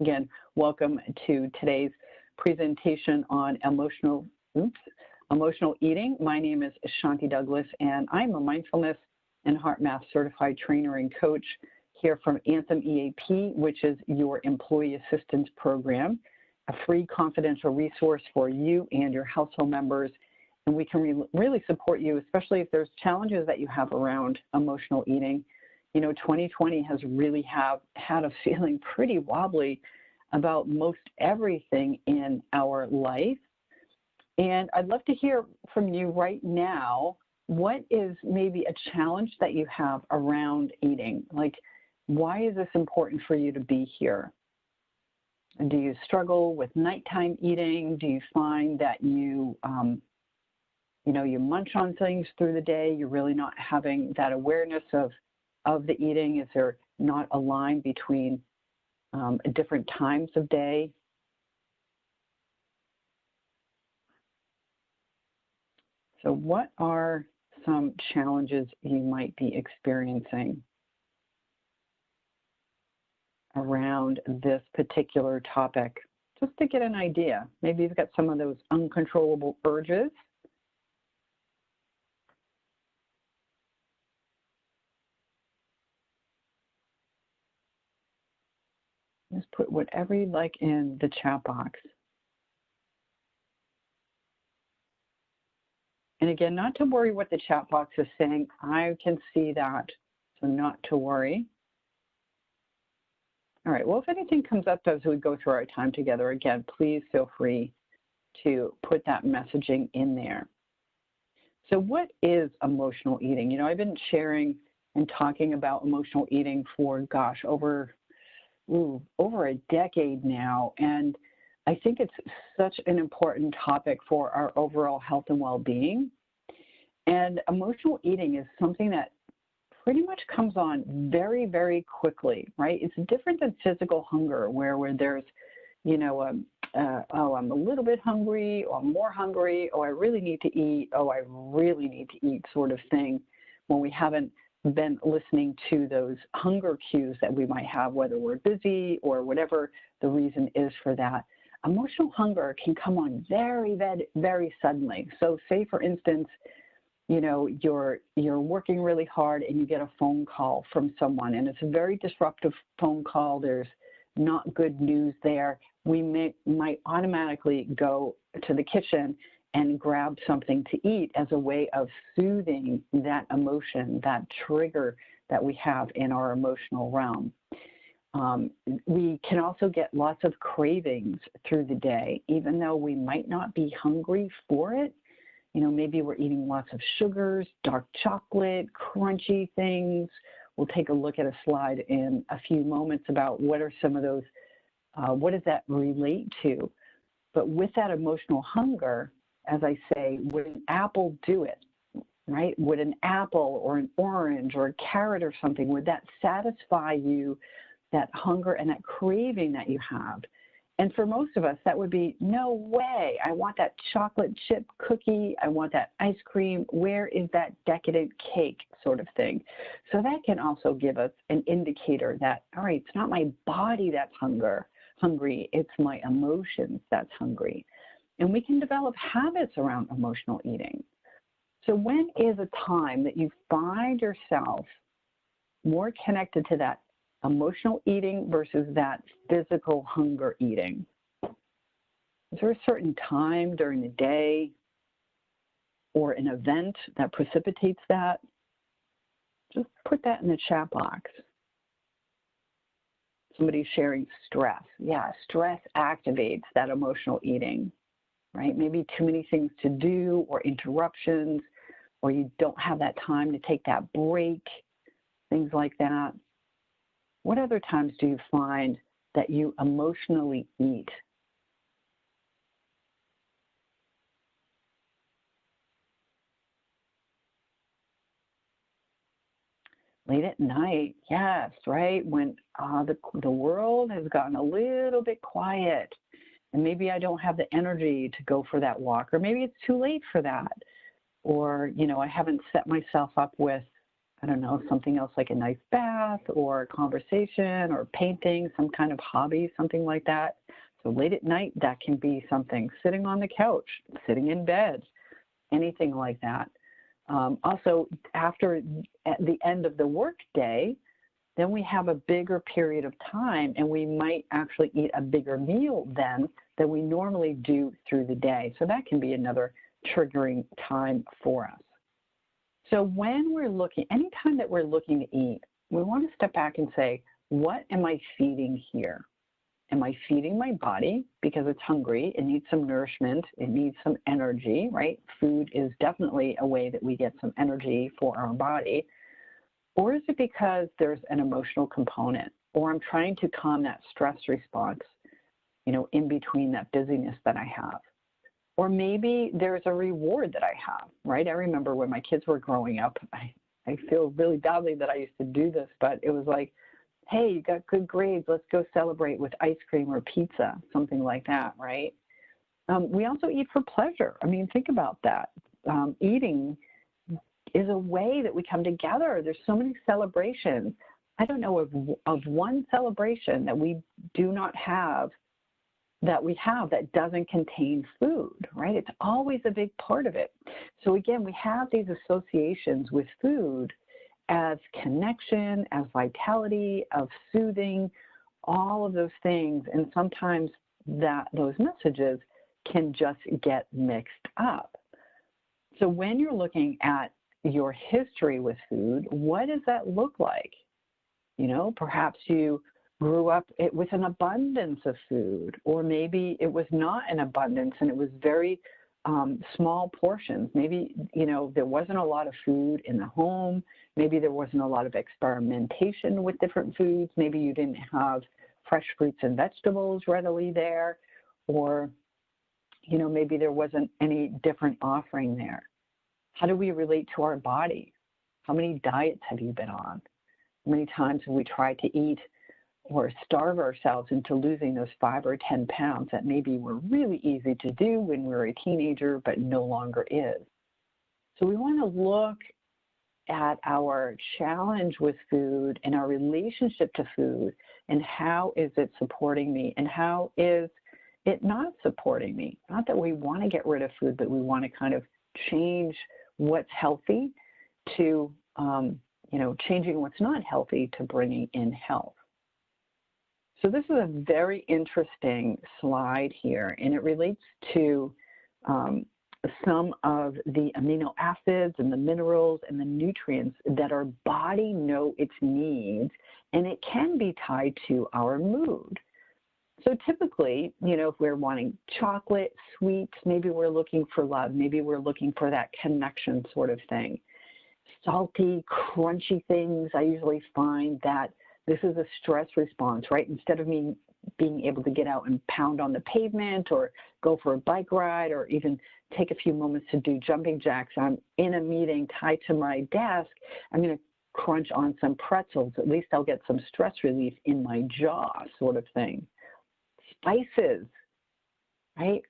Again, welcome to today's presentation on emotional, oops, emotional eating. My name is Shanti Douglas, and I'm a mindfulness and HeartMath certified trainer and coach here from Anthem EAP, which is your employee assistance program, a free confidential resource for you and your household members. And we can re really support you, especially if there's challenges that you have around emotional eating. You know, 2020 has really have had a feeling pretty wobbly about most everything in our life. And I'd love to hear from you right now. What is maybe a challenge that you have around eating? Like, why is this important for you to be here? Do you struggle with nighttime eating? Do you find that you, um, you know, you munch on things through the day? You're really not having that awareness of, of the eating? Is there not a line between um, different times of day? So what are some challenges you might be experiencing around this particular topic? Just to get an idea. Maybe you've got some of those uncontrollable urges. Just put whatever you'd like in the chat box. And again, not to worry what the chat box is saying. I can see that, so not to worry. All right, well, if anything comes up as we go through our time together, again, please feel free to put that messaging in there. So what is emotional eating? You know, I've been sharing and talking about emotional eating for, gosh, over, ooh, over a decade now. And I think it's such an important topic for our overall health and well-being. And emotional eating is something that pretty much comes on very, very quickly, right? It's different than physical hunger where, where there's, you know, um, uh, oh, I'm a little bit hungry or I'm more hungry, oh, I really need to eat, oh, I really need to eat sort of thing when we haven't been listening to those hunger cues that we might have, whether we're busy or whatever the reason is for that emotional hunger can come on very, very, very suddenly. So say for instance, you know, you're you're working really hard and you get a phone call from someone and it's a very disruptive phone call. There's not good news there. We may, might automatically go to the kitchen and grab something to eat as a way of soothing that emotion, that trigger that we have in our emotional realm. Um, we can also get lots of cravings through the day, even though we might not be hungry for it. You know, maybe we're eating lots of sugars, dark chocolate, crunchy things. We'll take a look at a slide in a few moments about what are some of those, uh, what does that relate to? But with that emotional hunger, as I say, would an apple do it? Right? Would an apple or an orange or a carrot or something, would that satisfy you that hunger and that craving that you have. And for most of us, that would be no way. I want that chocolate chip cookie. I want that ice cream. Where is that decadent cake sort of thing? So that can also give us an indicator that, all right, it's not my body that's hunger, hungry, it's my emotions that's hungry. And we can develop habits around emotional eating. So when is a time that you find yourself more connected to that emotional eating versus that physical hunger eating? Is there a certain time during the day or an event that precipitates that? Just put that in the chat box. Somebody's sharing stress. Yeah, stress activates that emotional eating, right? Maybe too many things to do or interruptions, or you don't have that time to take that break, things like that. What other times do you find that you emotionally eat? Late at night, yes, right? When uh, the, the world has gotten a little bit quiet and maybe I don't have the energy to go for that walk, or maybe it's too late for that, or, you know, I haven't set myself up with I don't know, something else like a nice bath or a conversation or painting, some kind of hobby, something like that. So late at night, that can be something sitting on the couch, sitting in bed, anything like that. Um, also, after at the end of the workday, then we have a bigger period of time and we might actually eat a bigger meal then than we normally do through the day. So that can be another triggering time for us. So when we're looking, anytime that we're looking to eat, we want to step back and say, what am I feeding here? Am I feeding my body because it's hungry? It needs some nourishment. It needs some energy, right? Food is definitely a way that we get some energy for our body. Or is it because there's an emotional component or I'm trying to calm that stress response, you know, in between that busyness that I have? Or maybe there's a reward that I have, right? I remember when my kids were growing up, I, I feel really badly that I used to do this, but it was like, hey, you got good grades, let's go celebrate with ice cream or pizza, something like that, right? Um, we also eat for pleasure. I mean, think about that. Um, eating is a way that we come together. There's so many celebrations. I don't know of, of one celebration that we do not have that we have that doesn't contain food, right? It's always a big part of it. So again, we have these associations with food as connection, as vitality, of soothing, all of those things. And sometimes that those messages can just get mixed up. So when you're looking at your history with food, what does that look like? You know, perhaps you grew up with an abundance of food, or maybe it was not an abundance and it was very um, small portions. Maybe, you know, there wasn't a lot of food in the home. Maybe there wasn't a lot of experimentation with different foods. Maybe you didn't have fresh fruits and vegetables readily there, or, you know, maybe there wasn't any different offering there. How do we relate to our body? How many diets have you been on? How many times have we tried to eat or starve ourselves into losing those five or 10 pounds that maybe were really easy to do when we were a teenager, but no longer is. So we want to look at our challenge with food and our relationship to food and how is it supporting me and how is it not supporting me? Not that we want to get rid of food, but we want to kind of change what's healthy to, um, you know, changing what's not healthy to bringing in health. So this is a very interesting slide here, and it relates to um, some of the amino acids and the minerals and the nutrients that our body know its needs, and it can be tied to our mood. So typically, you know, if we're wanting chocolate, sweets, maybe we're looking for love, maybe we're looking for that connection sort of thing. Salty, crunchy things, I usually find that this is a stress response, right? Instead of me being able to get out and pound on the pavement or go for a bike ride or even take a few moments to do jumping jacks, I'm in a meeting tied to my desk, I'm going to crunch on some pretzels. At least I'll get some stress relief in my jaw, sort of thing. Spices, right?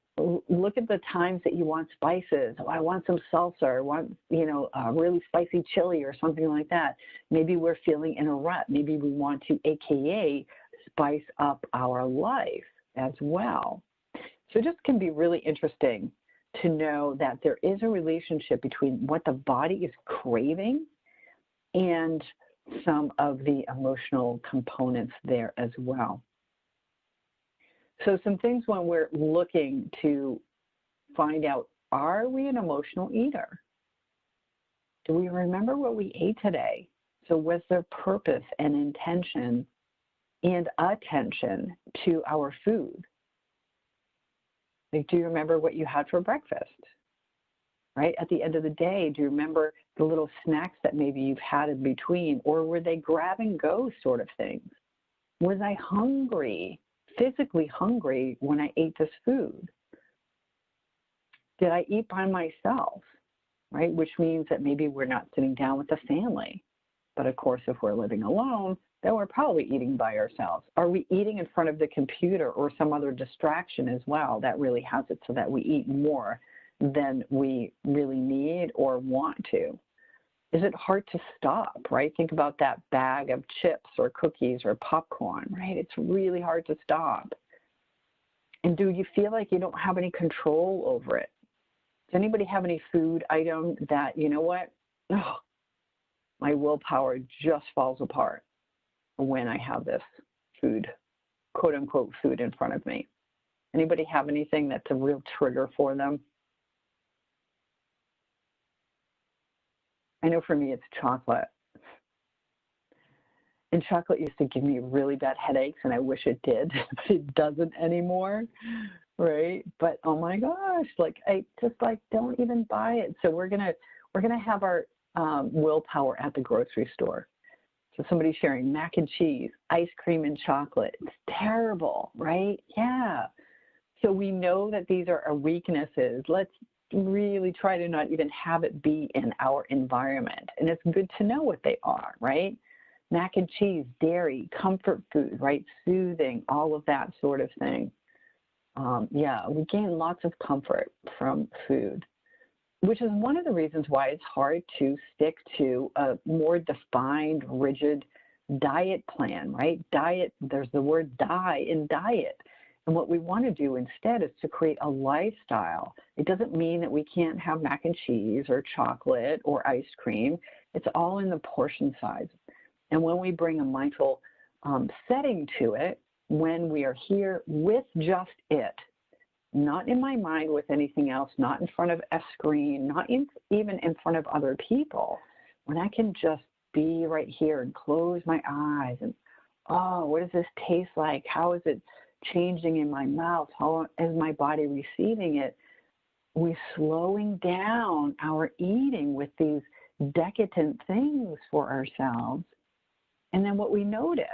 look at the times that you want spices. Oh, I want some salsa. I want, you know, a really spicy chili or something like that. Maybe we're feeling in a rut. Maybe we want to, AKA, spice up our life as well. So it just can be really interesting to know that there is a relationship between what the body is craving and some of the emotional components there as well. So some things when we're looking to find out, are we an emotional eater? Do we remember what we ate today? So was there purpose and intention and attention to our food? Like, do you remember what you had for breakfast? Right? At the end of the day, do you remember the little snacks that maybe you've had in between? Or were they grab and go sort of things? Was I hungry? Physically hungry when I ate this food? Did I eat by myself? Right, which means that maybe we're not sitting down with the family. But of course, if we're living alone, then we're probably eating by ourselves. Are we eating in front of the computer or some other distraction as well that really has it so that we eat more than we really need or want to? Is it hard to stop, right? Think about that bag of chips or cookies or popcorn, right? It's really hard to stop. And do you feel like you don't have any control over it? Does anybody have any food item that, you know what? Oh, my willpower just falls apart when I have this food, quote unquote, food in front of me. Anybody have anything that's a real trigger for them? I know for me it's chocolate. And chocolate used to give me really bad headaches, and I wish it did, but it doesn't anymore, right? But oh my gosh, like I just like don't even buy it. So we're gonna we're gonna have our um, willpower at the grocery store. So somebody's sharing mac and cheese, ice cream and chocolate. It's terrible, right? Yeah. So we know that these are our weaknesses. Let's really try to not even have it be in our environment. And it's good to know what they are, right? Mac and cheese, dairy, comfort food, right? Soothing, all of that sort of thing. Um, yeah, we gain lots of comfort from food, which is one of the reasons why it's hard to stick to a more defined, rigid diet plan, right? Diet, there's the word die in diet. And what we want to do instead is to create a lifestyle. It doesn't mean that we can't have mac and cheese or chocolate or ice cream. It's all in the portion size. And when we bring a mindful um, setting to it, when we are here with just it, not in my mind with anything else, not in front of a screen, not in, even in front of other people, when I can just be right here and close my eyes and, oh, what does this taste like? How is it changing in my mouth? How is my body receiving it? We're slowing down our eating with these decadent things for ourselves. And then what we notice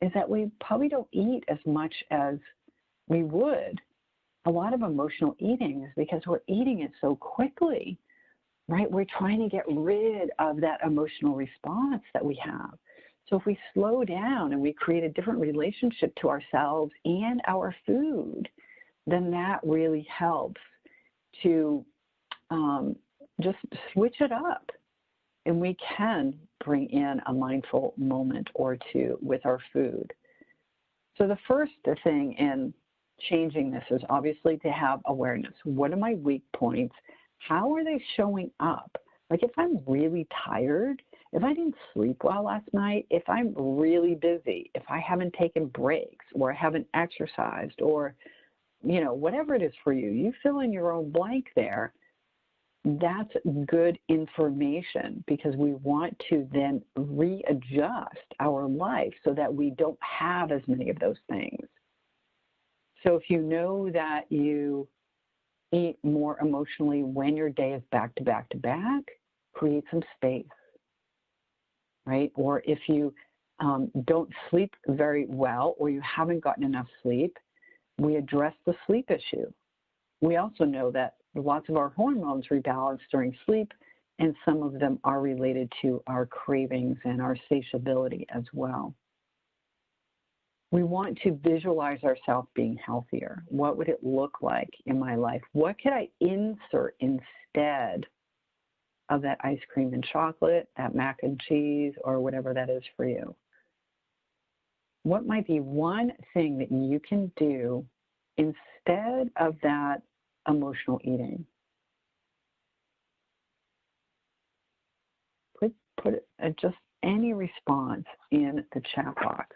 is that we probably don't eat as much as we would. A lot of emotional eating is because we're eating it so quickly, right? We're trying to get rid of that emotional response that we have. So if we slow down and we create a different relationship to ourselves and our food, then that really helps to um, just switch it up. And we can bring in a mindful moment or two with our food. So the first thing in changing this is obviously to have awareness. What are my weak points? How are they showing up? Like if I'm really tired, if I didn't sleep well last night, if I'm really busy, if I haven't taken breaks or I haven't exercised or, you know, whatever it is for you, you fill in your own blank there. That's good information because we want to then readjust our life so that we don't have as many of those things. So if you know that you eat more emotionally when your day is back to back to back, create some space right? Or if you um, don't sleep very well or you haven't gotten enough sleep, we address the sleep issue. We also know that lots of our hormones rebalance during sleep, and some of them are related to our cravings and our satiability as well. We want to visualize ourselves being healthier. What would it look like in my life? What could I insert instead of that ice cream and chocolate, that mac and cheese, or whatever that is for you. What might be one thing that you can do instead of that emotional eating? Put, put uh, just any response in the chat box.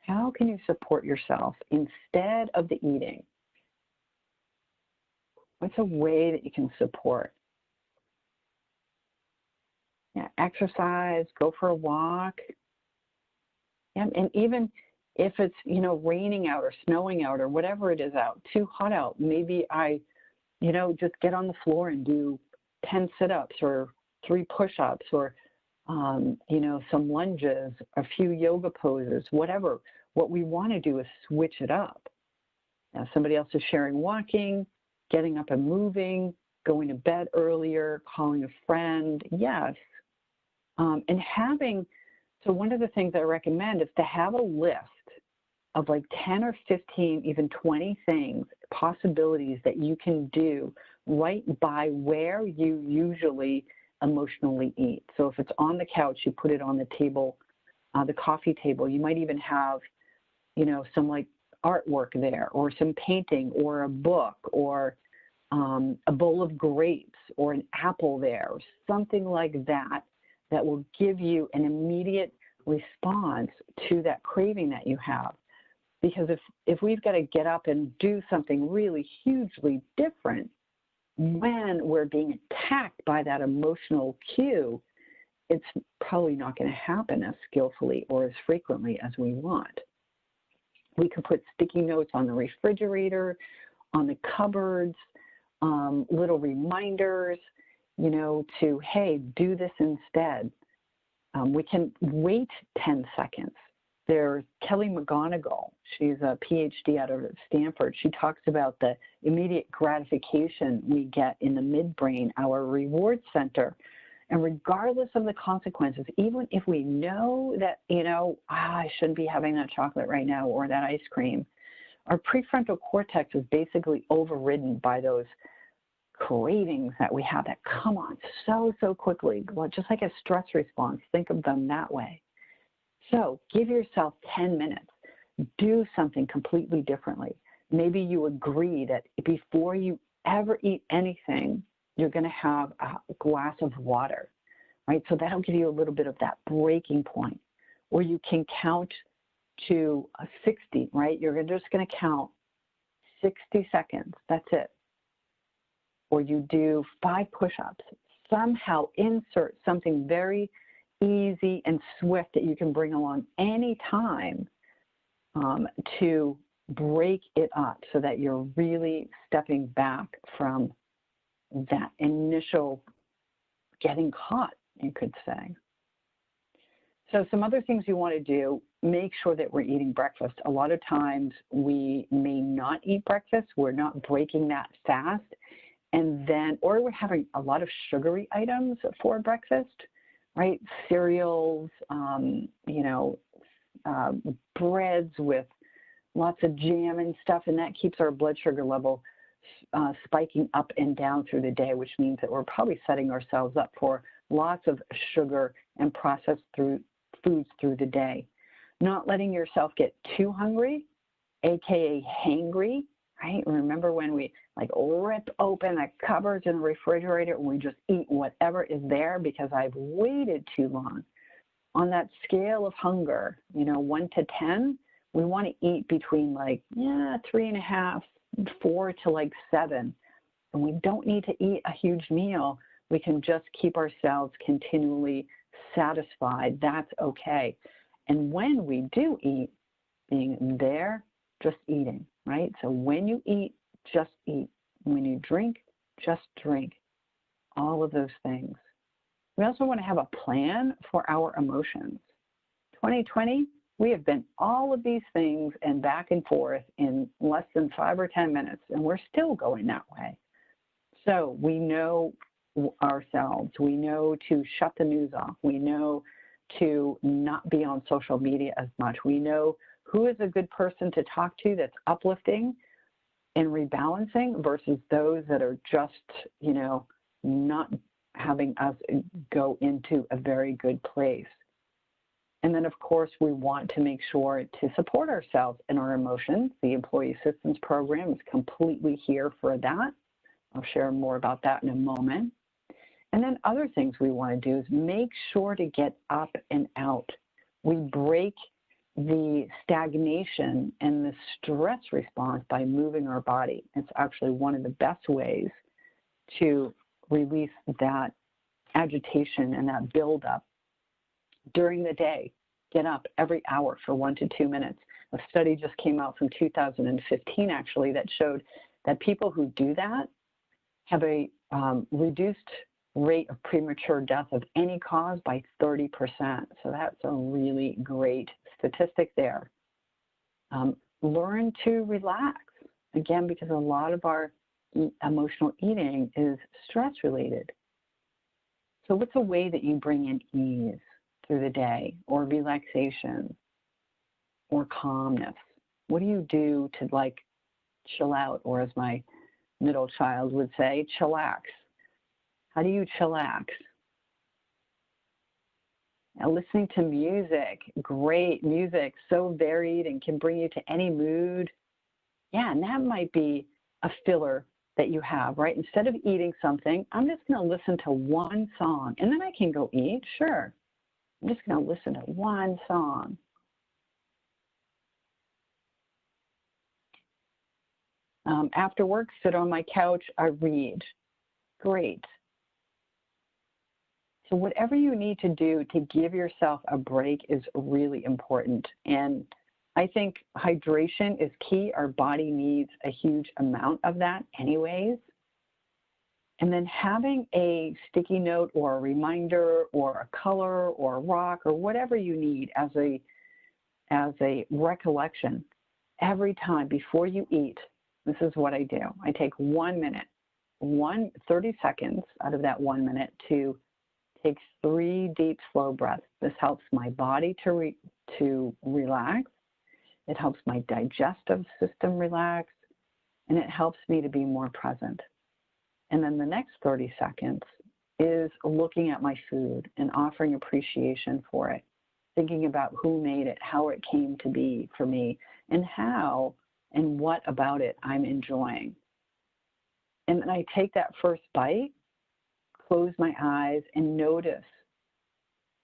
How can you support yourself instead of the eating? What's a way that you can support? Yeah, exercise, go for a walk. And, and even if it's, you know, raining out or snowing out or whatever it is out, too hot out, maybe I, you know, just get on the floor and do 10 sit-ups or three push-ups or, um, you know, some lunges, a few yoga poses, whatever. What we want to do is switch it up. Now, somebody else is sharing walking, getting up and moving, going to bed earlier, calling a friend. Yes, um, and having, so one of the things I recommend is to have a list of like 10 or 15, even 20 things, possibilities that you can do right by where you usually emotionally eat. So if it's on the couch, you put it on the table, uh, the coffee table. You might even have, you know, some like artwork there or some painting or a book or um, a bowl of grapes or an apple there or something like that that will give you an immediate response to that craving that you have. Because if, if we've got to get up and do something really hugely different when we're being attacked by that emotional cue, it's probably not going to happen as skillfully or as frequently as we want. We can put sticky notes on the refrigerator, on the cupboards, um, little reminders, you know, to, hey, do this instead. Um, we can wait 10 seconds. There's Kelly McGonigal. She's a PhD out of Stanford. She talks about the immediate gratification we get in the midbrain, our reward center. And regardless of the consequences, even if we know that, you know, ah, I shouldn't be having that chocolate right now or that ice cream, our prefrontal cortex is basically overridden by those cravings that we have that come on so, so quickly, well, just like a stress response. Think of them that way. So give yourself 10 minutes. Do something completely differently. Maybe you agree that before you ever eat anything, you're going to have a glass of water, right? So that'll give you a little bit of that breaking point. Or you can count to 60, right? You're just going to count 60 seconds. That's it or you do five push-ups, somehow insert something very easy and swift that you can bring along anytime um, to break it up so that you're really stepping back from that initial getting caught, you could say. So some other things you want to do, make sure that we're eating breakfast. A lot of times we may not eat breakfast. We're not breaking that fast and then, or we're having a lot of sugary items for breakfast, right? Cereals, um, you know, uh, breads with lots of jam and stuff, and that keeps our blood sugar level uh, spiking up and down through the day, which means that we're probably setting ourselves up for lots of sugar and processed through foods through the day. Not letting yourself get too hungry, aka hangry, right? Remember when we like rip open the cupboards in the refrigerator and we just eat whatever is there because I've waited too long. On that scale of hunger, you know, one to 10, we want to eat between like, yeah, three and a half, four to like seven. And we don't need to eat a huge meal. We can just keep ourselves continually satisfied. That's okay. And when we do eat, being there, just eating, right? So when you eat, just eat. When you drink, just drink. All of those things. We also want to have a plan for our emotions. 2020, we have been all of these things and back and forth in less than five or 10 minutes, and we're still going that way. So we know ourselves. We know to shut the news off. We know to not be on social media as much. We know who is a good person to talk to that's uplifting and rebalancing versus those that are just, you know, not having us go into a very good place. And then, of course, we want to make sure to support ourselves and our emotions. The Employee Assistance Program is completely here for that. I'll share more about that in a moment. And then other things we want to do is make sure to get up and out. We break the stagnation and the stress response by moving our body. It's actually one of the best ways to release that agitation and that buildup during the day. Get up every hour for one to two minutes. A study just came out from 2015 actually that showed that people who do that have a um, reduced rate of premature death of any cause by 30%. So that's a really great statistic there. Um, learn to relax, again, because a lot of our emotional eating is stress related. So what's a way that you bring in ease through the day or relaxation or calmness? What do you do to like chill out or as my middle child would say, chillax? How do you chillax? Now, listening to music, great music, so varied and can bring you to any mood. Yeah, and that might be a filler that you have, right? Instead of eating something, I'm just going to listen to one song and then I can go eat. Sure. I'm just going to listen to one song. Um, after work, sit on my couch, I read. Great. So whatever you need to do to give yourself a break is really important. And I think hydration is key. Our body needs a huge amount of that anyways. And then having a sticky note or a reminder or a color or a rock or whatever you need as a, as a recollection every time before you eat, this is what I do. I take one minute, one 30 seconds out of that one minute to take three deep, slow breaths. This helps my body to, re to relax. It helps my digestive system relax, and it helps me to be more present. And then the next 30 seconds is looking at my food and offering appreciation for it, thinking about who made it, how it came to be for me, and how and what about it I'm enjoying. And then I take that first bite close my eyes and notice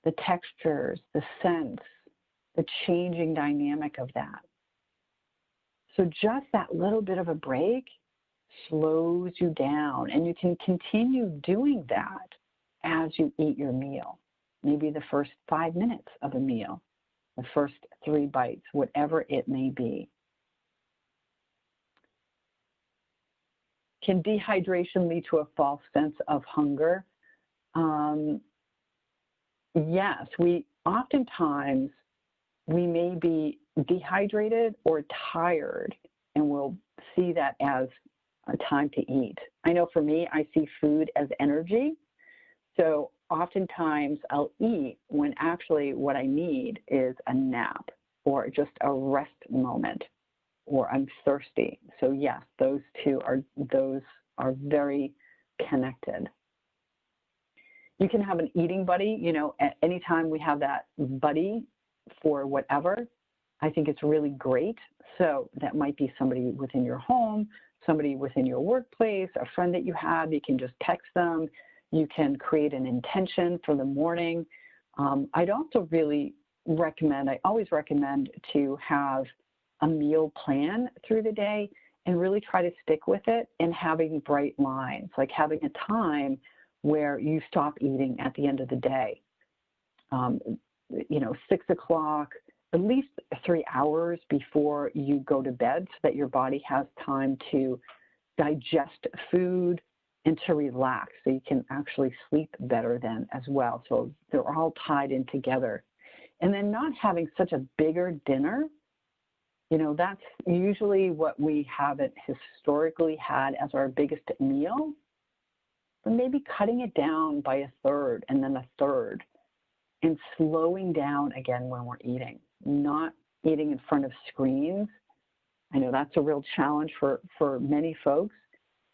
the textures, the scents, the changing dynamic of that. So just that little bit of a break slows you down and you can continue doing that as you eat your meal. Maybe the first five minutes of a meal, the first three bites, whatever it may be. Can dehydration lead to a false sense of hunger? Um, yes, we oftentimes we may be dehydrated or tired and we'll see that as a time to eat. I know for me, I see food as energy. So oftentimes I'll eat when actually what I need is a nap or just a rest moment or I'm thirsty. So yes, those two are those are very connected. You can have an eating buddy, you know, at any time we have that buddy for whatever, I think it's really great. So that might be somebody within your home, somebody within your workplace, a friend that you have, you can just text them. You can create an intention for the morning. Um, I'd also really recommend, I always recommend to have a meal plan through the day and really try to stick with it and having bright lines, like having a time where you stop eating at the end of the day. Um, you know, six o'clock, at least three hours before you go to bed so that your body has time to digest food and to relax so you can actually sleep better then as well. So they're all tied in together. And then not having such a bigger dinner you know, that's usually what we haven't historically had as our biggest meal, but maybe cutting it down by a third and then a third and slowing down again when we're eating, not eating in front of screens. I know that's a real challenge for, for many folks.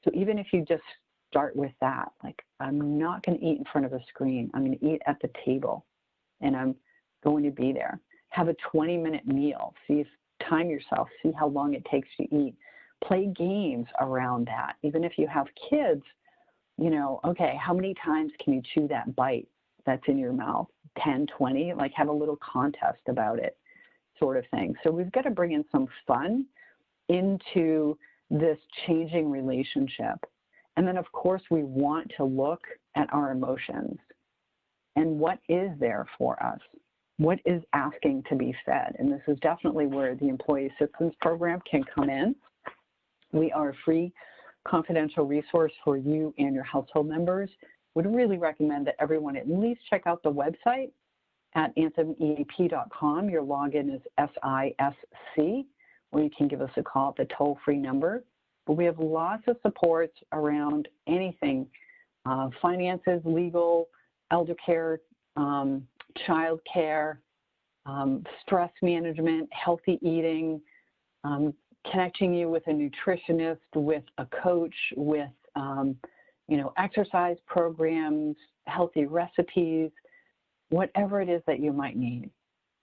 So even if you just start with that, like I'm not going to eat in front of a screen, I'm going to eat at the table and I'm going to be there. Have a 20 minute meal. See if time yourself, see how long it takes to eat. Play games around that. Even if you have kids, you know, okay, how many times can you chew that bite that's in your mouth? 10, 20? Like have a little contest about it, sort of thing. So we've got to bring in some fun into this changing relationship. And then, of course, we want to look at our emotions and what is there for us what is asking to be fed? And this is definitely where the Employee Assistance Program can come in. We are a free confidential resource for you and your household members. Would really recommend that everyone at least check out the website at anthemeap.com. Your login is SISC, or you can give us a call at the toll-free number. But we have lots of supports around anything, uh, finances, legal, elder care, um, child care, um, stress management, healthy eating, um, connecting you with a nutritionist, with a coach, with um, you know exercise programs, healthy recipes. whatever it is that you might need,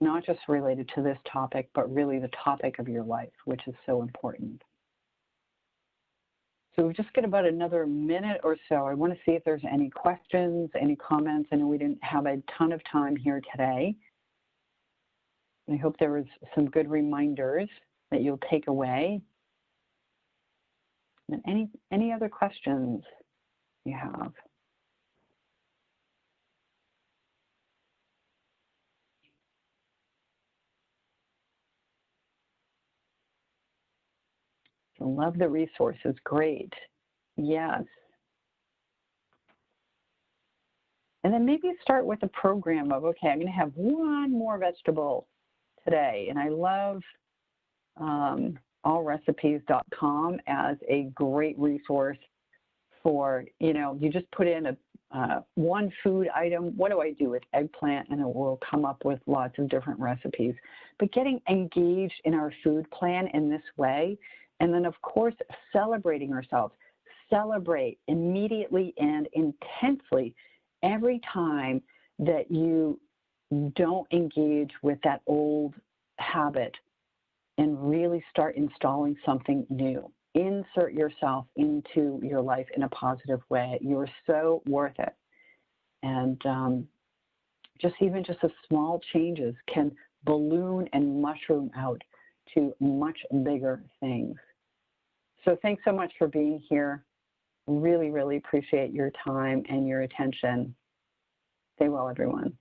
not just related to this topic, but really the topic of your life, which is so important. So we've just got about another minute or so. I want to see if there's any questions, any comments. I know we didn't have a ton of time here today. I hope there was some good reminders that you'll take away. And any, any other questions you have? Love the resources. Great. Yes. And then maybe start with a program of, okay, I'm going to have one more vegetable today. And I love um, allrecipes.com as a great resource for, you know, you just put in a uh, one food item, what do I do with eggplant? And it will come up with lots of different recipes. But getting engaged in our food plan in this way and then, of course, celebrating ourselves. Celebrate immediately and intensely every time that you don't engage with that old habit and really start installing something new. Insert yourself into your life in a positive way. You're so worth it. And um, just even just a small changes can balloon and mushroom out to much bigger things. So thanks so much for being here. Really, really appreciate your time and your attention. Stay well, everyone.